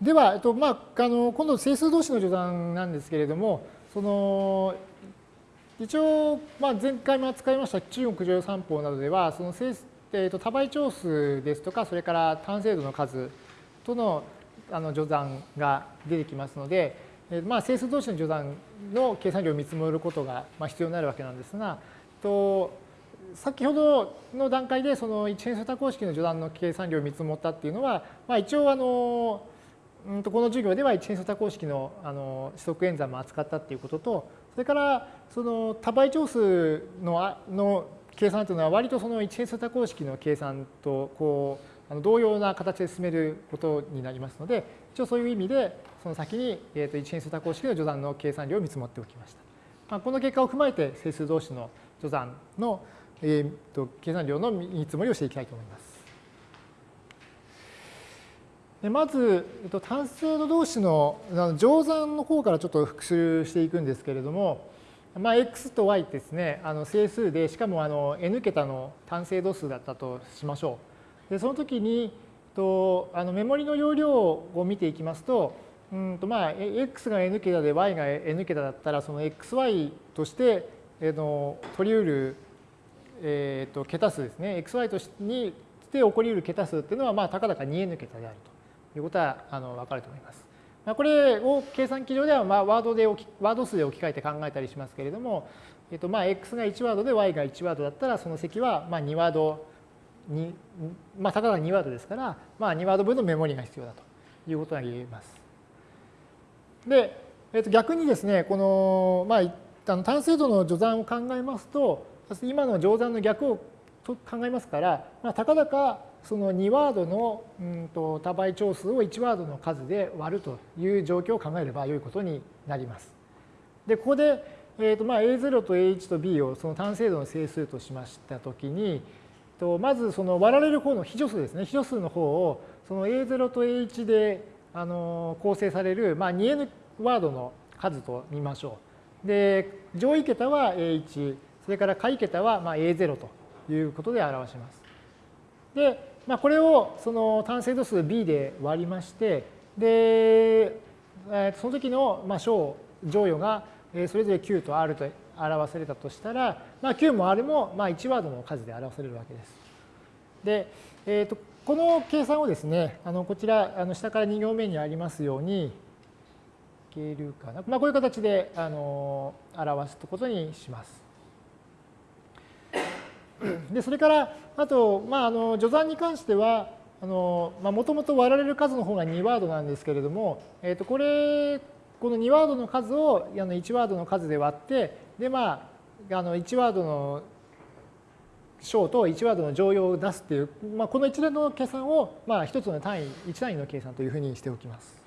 では、えっとまあ、あの今度整数同士の序断なんですけれども、その一応、まあ、前回も扱いました中国常用三法などでは、その整数えー、と多倍長数ですとか、それから単精度の数とのあの序断が出てきますので、えー、まあ整数同士の序断の計算量を見積もることがまあ必要になるわけなんですが、と先ほどの段階でその一変数多項式の序断の計算量を見積もったっていうのは、まあ、一応あのうんとこの授業では一変数多項式のあの指則演算も扱ったっていうことと、それからその多倍長数のの計算というのは割とその一変数多項式の計算とこうあの同様な形で進めることになりますので、一応そういう意味でその先に、えー、と一変数多項式の序断の計算量を見積もっておきました。まあ、この結果を踏まえて整数同士の序断の、えー、と計算量の見積もりをしていきたいと思います。でまず、えっと、単数の同士の乗算の方からちょっと復習していくんですけれども、まあ、x と y ですね、あの整数で、しかもあの n 桁の単精度数だったとしましょう。でその時にとあのメモリの容量を見ていきますと、うんとまあ、x が n 桁で y が n 桁だったら、その xy として、えの取り得る、えー、と桁数ですね、xy としてにして起こり得る桁数っていうのは、まあ、たかだか 2n 桁であるということはあの分かると思います。まあ、これを計算機上ではまあワードでワード数で置き換えて考えたりしますけれども、えっと、まあ x が1ワードで y が1ワードだったらその積はまあ2ワードに、まあ、たかが2ワードですから、まあ、2ワード分のメモリが必要だということが言えます。で、えっと、逆にですね、この、まあ、あの単精度の序算を考えますと、今の乗算の逆を考えますから、まあ、たかだかその2ワードのうんと多倍長数を1ワードの数で割るという状況を考えれば良いことになります。で、ここで、えーとまあ、A0 と A1 と B をその単精度の整数としましたときに、とまずその割られる方の非助数ですね、非助数の方をその A0 と A1 であの構成される、まあ、2n ワードの数と見ましょう。で、上位桁は A1、それから下位桁はまあ A0 ということで表します。で、まあ、これをその単精度数 b で割りまして、で、その時のまあ小乗与がそれぞれ q と r と表されたとしたら、まあ、q も r もまあ1ワードの数で表されるわけです。で、えー、とこの計算をですね、あのこちらあの下から2行目にありますように、いけるかな、まあ、こういう形であの表すことにします。でそれからあと、まあ、あの序算に関してはもともと割られる数の方が2ワードなんですけれども、えー、とこれこの2ワードの数をあの1ワードの数で割ってでまああの1ワードの小と1ワードの乗用を出すっていう、まあ、この一連の計算を、まあ、一つの単位1単位の計算というふうにしておきます。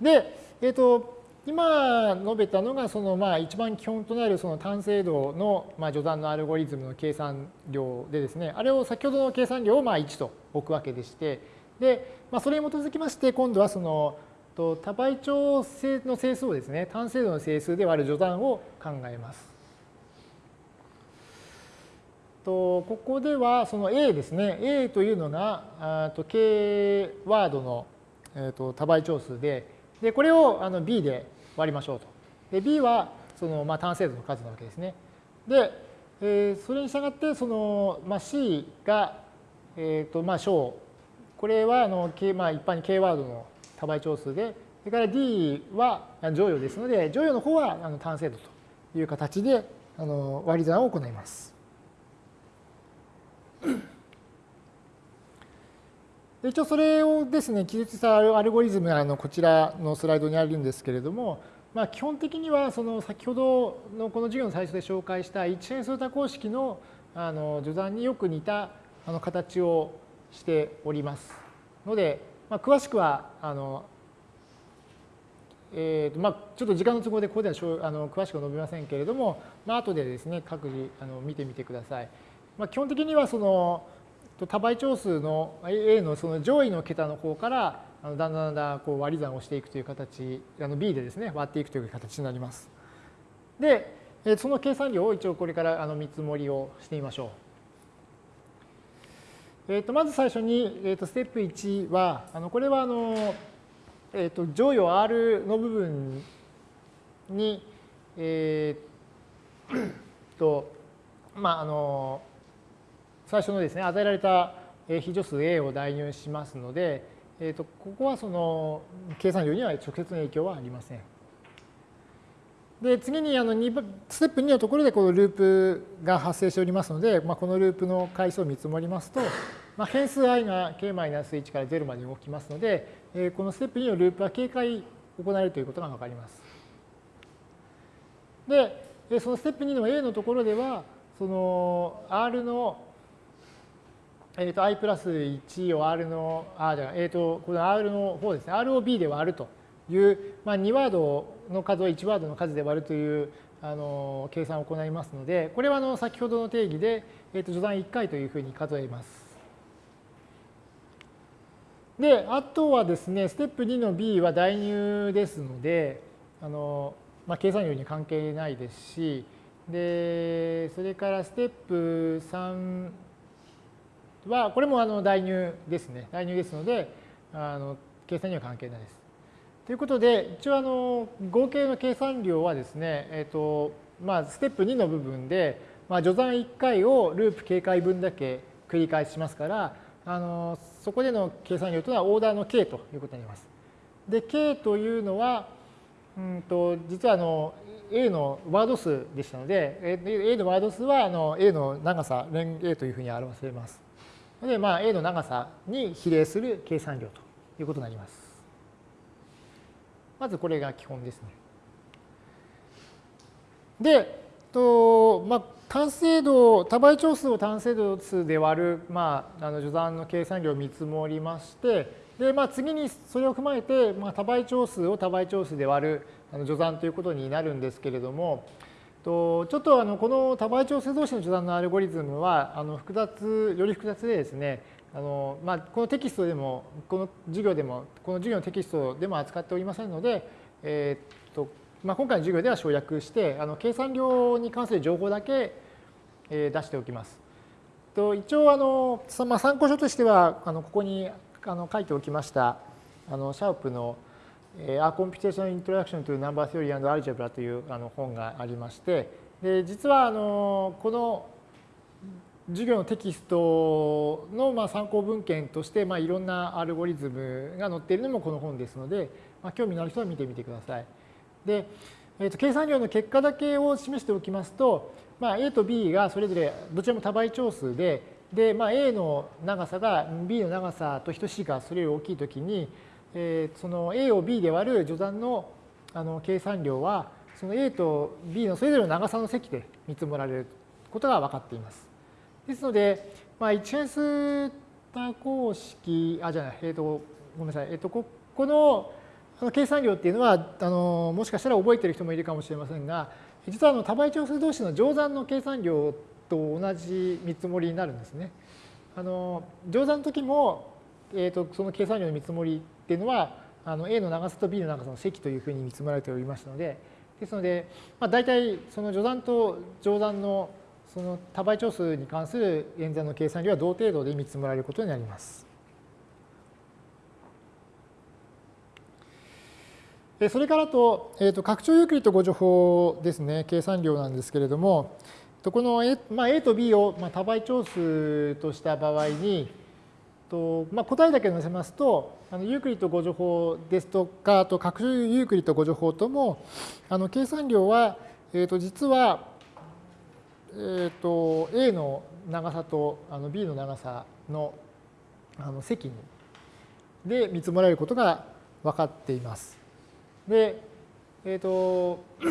で、えっ、ー、と今述べたのがそのまあ一番基本となるその単精度のまあ序断のアルゴリズムの計算量でですね、あれを先ほどの計算量をまあ1と置くわけでして、で、まあ、それに基づきまして今度はその多倍長性の整数をですね、単精度の整数で割る序断を考えます。とここではその A ですね、A というのがと K ワードの、えー、と多倍長数で、で、これをあの b で割りましょうと。で、b はそのまあ単精度の数なわけですね。で、えー、それに従ってその、まあ、c が、えーとまあ、小これはあの、まあ、一般に k ワードの多倍長数で、それから d は乗与ですので、乗与の方はあの単精度という形であの割り算を行います。一応それをですね、記述したアルゴリズムがあのこちらのスライドにあるんですけれども、まあ、基本的にはその先ほどのこの授業の最初で紹介した一変数多項式のあの序断によく似たあの形をしておりますので、まあ、詳しくはあの、えーとまあ、ちょっと時間の都合でここではあの詳しくは述べませんけれども、まあ後でですね各自あの見てみてください。まあ、基本的にはその多倍長数の A のその上位の桁の方からだんだんだんだんこう割り算をしていくという形、あの B でですね、割っていくという形になります。で、その計算量を一応これからあの見積もりをしてみましょうえー、とまず最初に、えー、とステップ1は、あのこれはあの、えー、と乗与 R の部分に、えー、と、まあ、あの、最初のですね、与えられた非助数 A を代入しますので、えー、とここはその計算量には直接の影響はありません。で次にあの2ステップ2のところでこのループが発生しておりますので、まあ、このループの回数を見積もりますと、まあ、変数 i が k-1 から0まで動きますので、えー、このステップ2のループは警戒行えるということが分かります。で、そのステップ2の A のところでは、その R の、えー、と i プラス1を R の、あ、じゃあ、えっ、ー、と、この R の方ですね、R を B で割るという、まあ、2ワードの数を1ワードの数で割るというあの計算を行いますので、これはあの先ほどの定義で、えー、と序断1回というふうに数えます。で、あとはですね、ステップ2の B は代入ですので、あのまあ、計算量に関係ないですし、で、それからステップ3は、これもあの代入ですね。代入ですので、あの計算には関係ないです。ということで、一応あの合計の計算量はですね、えっ、ー、と、まあ、ステップ2の部分で、まあ、序算1回をループ警戒分だけ繰り返しますから、あのそこでの計算量というのはオーダーの k ということになります。で、k というのは、うんと実はあの A のワード数でしたので、A のワード数はあの A の長さ、連 A というふうに表せます。で、まあ、A の長さに比例する計算量ということになります。まずこれが基本ですね。で、とまあ、単精度、多倍長数を単精度数で割る、まあ、あの序断の計算量を見積もりまして、で、まあ、次にそれを踏まえて、まあ、多倍長数を多倍長数で割るあの序断ということになるんですけれども、とちょっとあのこの多倍長数同士の序断のアルゴリズムはあの複雑、より複雑でですね、あのまあ、このテキストでも、この授業でも、この授業のテキストでも扱っておりませんので、え、っとまあ、今回の授業では省略して、あの計算量に関する情報だけ、え出しておきます。と一応あの、ま、参考書としては、あのここにあの書いておきました、あのシャープの A Computation Introduction to Number Theory and Algebra というあの本がありまして、で実はあのこの授業のテキストのまあ参考文献としてまあいろんなアルゴリズムが載っているのもこの本ですので、まあ、興味のある人は見てみてください。で、えー、と計算量の結果だけを示しておきますと、まあ、A と B がそれぞれどちらも多倍長数で、で、まあ、A の長さが B の長さと等しいかそれより大きいときに、えー、その A を B で割る序断のあの計算量は、その A と B のそれぞれの長さの積で見積もられることが分かっています。ですので、まあ、一変数多項式、あ、じゃない、えっ、ー、と、ごめんなさい、えっ、ー、と、ここの計算量っていうのは、あのもしかしたら覚えてる人もいるかもしれませんが、実はあの多倍長数同士の乗算の計算量と同じ見積もりになるんですね。あの乗算の時も、えーと、その計算量の見積もりっていうのはあの A の長さと B の長さの積というふうに見積もられておりましたのでですので、まあ、大体その序断と乗算のその多倍長数に関する演算の計算量は同程度で見積もられることになります。それからと、えー、と拡張ユークリッド互除法ですね、計算量なんですけれども、この A,、まあ、A と B を多倍長数とした場合に、とまあ、答えだけ載せますと、あのユークリッド互除法ですとか、あと拡張ユークリッド互除法とも、あの計算量は、えー、と実は、えー、と A の長さとあの B の長さのあの積で見積もられることが分かっています。で、えっ、ー、と、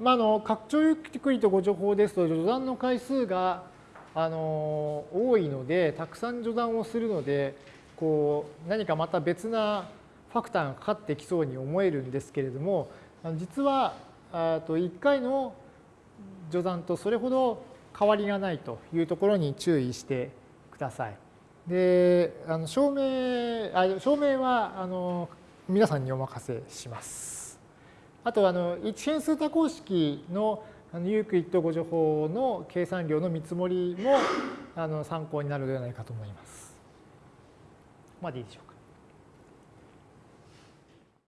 まあ、あの拡張ゆっくりとご情報ですと、序断の回数があの多いので、たくさん序断をするので、こう何かまた別なファクターがかかってきそうに思えるんですけれども、実はと1回の序断とそれほど変わりがないというところに注意してください。で、あの証明あ証明はあの皆さんにお任せします。あとあの一変数多項式のあのユークリッド誤助法の計算量の見積もりもあの参考になるのではないかと思います。まあでいいでしょうか。